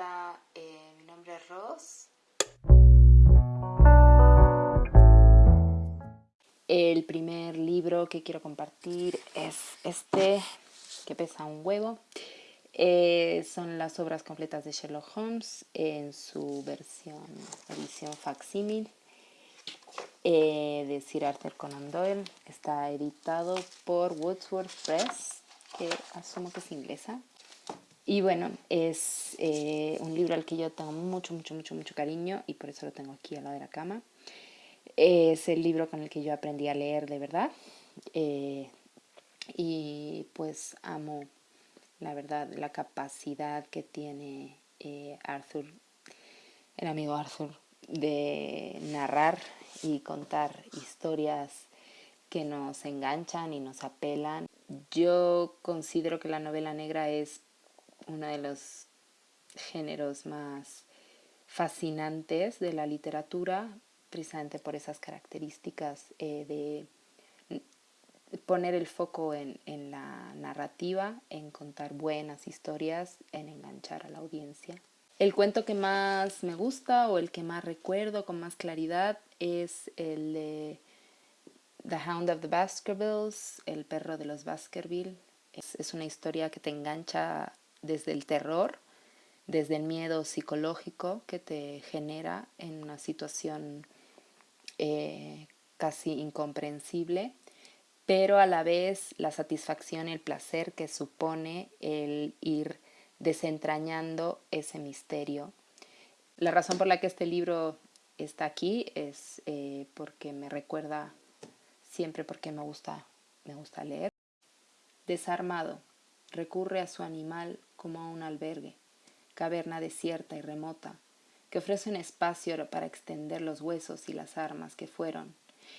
Hola, eh, mi nombre es Ross. El primer libro que quiero compartir es este, que pesa un huevo. Eh, son las obras completas de Sherlock Holmes en su versión, edición facsímil eh, de Sir Arthur Conan Doyle. Está editado por Wordsworth Press, que asumo que es inglesa. Y bueno, es eh, un libro al que yo tengo mucho, mucho, mucho, mucho cariño y por eso lo tengo aquí al lado de la cama. Es el libro con el que yo aprendí a leer de verdad. Eh, y pues amo, la verdad, la capacidad que tiene eh, Arthur, el amigo Arthur, de narrar y contar historias que nos enganchan y nos apelan. Yo considero que la novela negra es uno de los géneros más fascinantes de la literatura, precisamente por esas características eh, de poner el foco en, en, la narrativa, en contar buenas historias, en enganchar a la audiencia. El cuento que más me gusta o el que más recuerdo con más claridad es el de The Hound of the Baskervilles, El perro de los Baskerville. Es, es una historia que te engancha desde el terror, desde el miedo psicológico que te genera en una situación eh, casi incomprensible, pero a la vez la satisfacción y el placer que supone el ir desentrañando ese misterio. La razón por la que este libro está aquí es eh, porque me recuerda siempre porque me gusta, me gusta leer. Desarmado, recurre a su animal como a un albergue, caverna desierta y remota, que ofrece un espacio para extender los huesos y las armas que fueron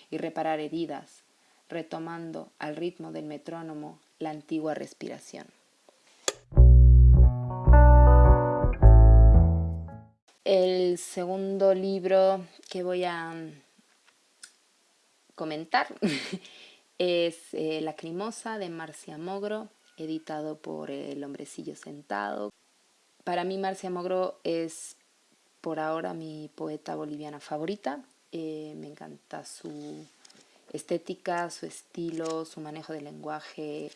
y reparar heridas, retomando al ritmo del metrónomo la antigua respiración. El segundo libro que voy a comentar es eh, La Lacrimosa de Marcia Mogro editado por El Hombrecillo Sentado. Para mí Marcia Mogro es por ahora mi poeta boliviana favorita. Eh, me encanta su estética, su estilo, su manejo del lenguaje.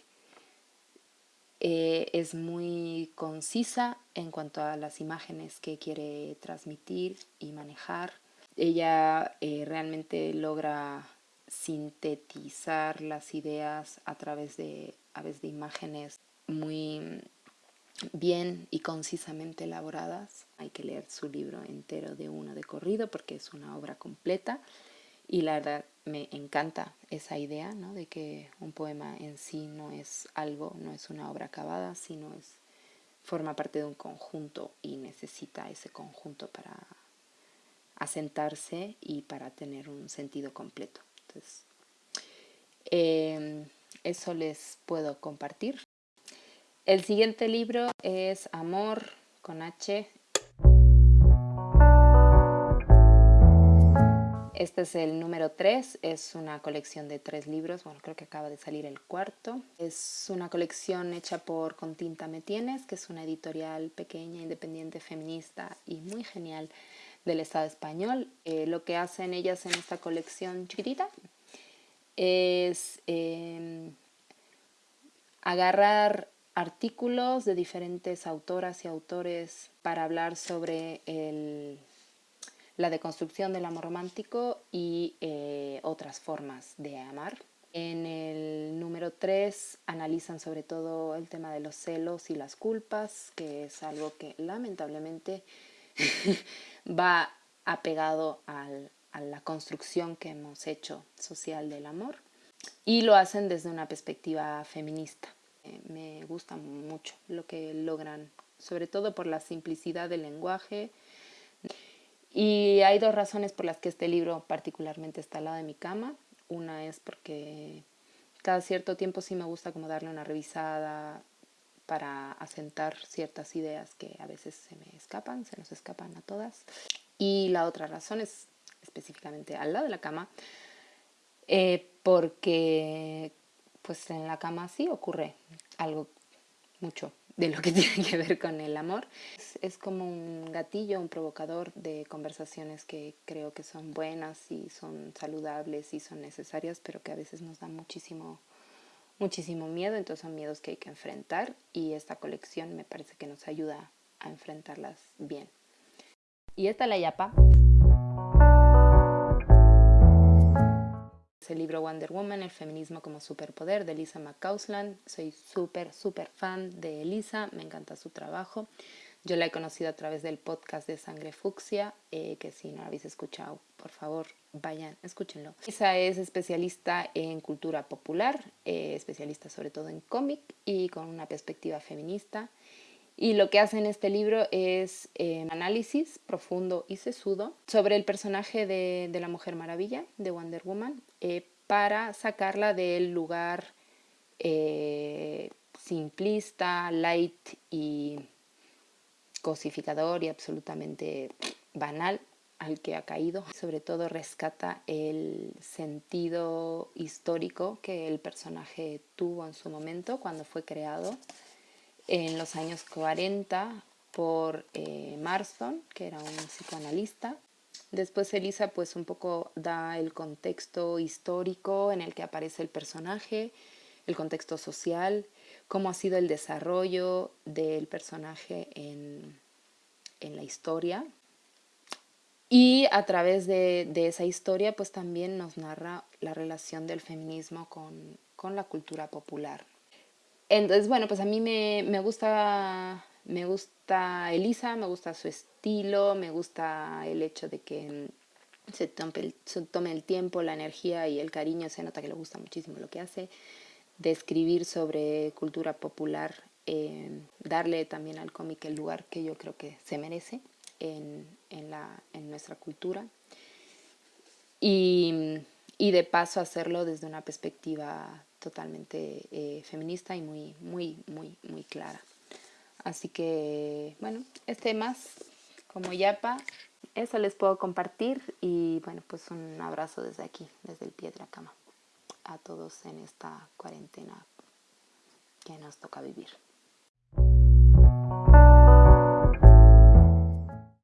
Eh, es muy concisa en cuanto a las imágenes que quiere transmitir y manejar. Ella eh, realmente logra sintetizar las ideas a través de a veces de imágenes muy bien y concisamente elaboradas. Hay que leer su libro entero de uno de corrido porque es una obra completa y la verdad me encanta esa idea ¿no? de que un poema en sí no es algo, no es una obra acabada, sino es forma parte de un conjunto y necesita ese conjunto para asentarse y para tener un sentido completo. Eh, eso les puedo compartir. El siguiente libro es Amor con H. Este es el número 3, es una colección de tres libros, bueno, creo que acaba de salir el cuarto. Es una colección hecha por Continta Metienes, que es una editorial pequeña, independiente, feminista y muy genial del Estado español. Eh, lo que hacen ellas en esta colección chiquitita es em, agarrar artículos de diferentes autoras y autores para hablar sobre la deconstrucción del amor romántico y eh, otras formas de amar. En el número 3 analizan sobre todo el tema de los celos y las culpas, que es algo que lamentablemente va apegado a la construcción que hemos hecho social del amor y lo hacen desde una perspectiva feminista. Eh, me gusta mucho lo que logran, sobre todo por la simplicidad del lenguaje. Y hay dos razones por las que este libro particularmente está al lado de mi cama. Una es porque cada cierto tiempo sí me gusta como darle una revisada para asentar ciertas ideas que a veces se me escapan, se nos escapan a todas. Y la otra razón es específicamente al lado de la cama, eh, porque pues en la cama sí ocurre algo mucho de lo que tiene que ver con el amor. Es, como un gatillo, un provocador de conversaciones que creo que son buenas y son saludables y son necesarias, pero que a veces nos dan muchísimo, muchísimo miedo, entonces son miedos que hay que enfrentar y esta colección me parece que nos ayuda a enfrentarlas bien. Y esta la yapa. el libro Wonder Woman, el feminismo como superpoder de Elisa McCausland. Soy súper, súper fan de Elisa, me encanta su trabajo. Yo la he conocido a través del podcast de Sangre Fucsia, eh, que si no lo habéis escuchado, por favor, vayan, escúchenlo. Elisa es especialista en cultura popular, eh, especialista sobre todo en cómic y con una perspectiva feminista. Y lo que hace en este libro es un eh, análisis profundo y sesudo sobre el personaje de, la Mujer Maravilla, de Wonder Woman, eh, para sacarla del lugar simplista, light y cosificador y absolutamente banal al que ha caído. Sobre todo rescata el sentido histórico que el personaje tuvo en su momento cuando fue creado en los años 40 por eh, Marston, que era un psicoanalista. Después Elisa pues un poco da el contexto histórico en el que aparece el personaje, el contexto social, cómo ha sido el desarrollo del personaje en, la historia. Y a través de, esa historia pues también nos narra la relación del feminismo con, con la cultura popular. Entonces, bueno, pues a mí me, gusta, me gusta Elisa, me gusta su estilo, me gusta el hecho de que se tome, el, tiempo, la energía y el cariño, se nota que le gusta muchísimo lo que hace, de escribir sobre cultura popular, eh, darle también al cómic el lugar que yo creo que se merece en, nuestra cultura. Y, y de paso hacerlo desde una perspectiva totalmente eh, feminista y muy, muy, muy, muy clara. Así que, bueno, este más como yapa, eso les puedo compartir y bueno, pues un abrazo desde aquí, desde el pie de la cama, a todos en esta cuarentena que nos toca vivir.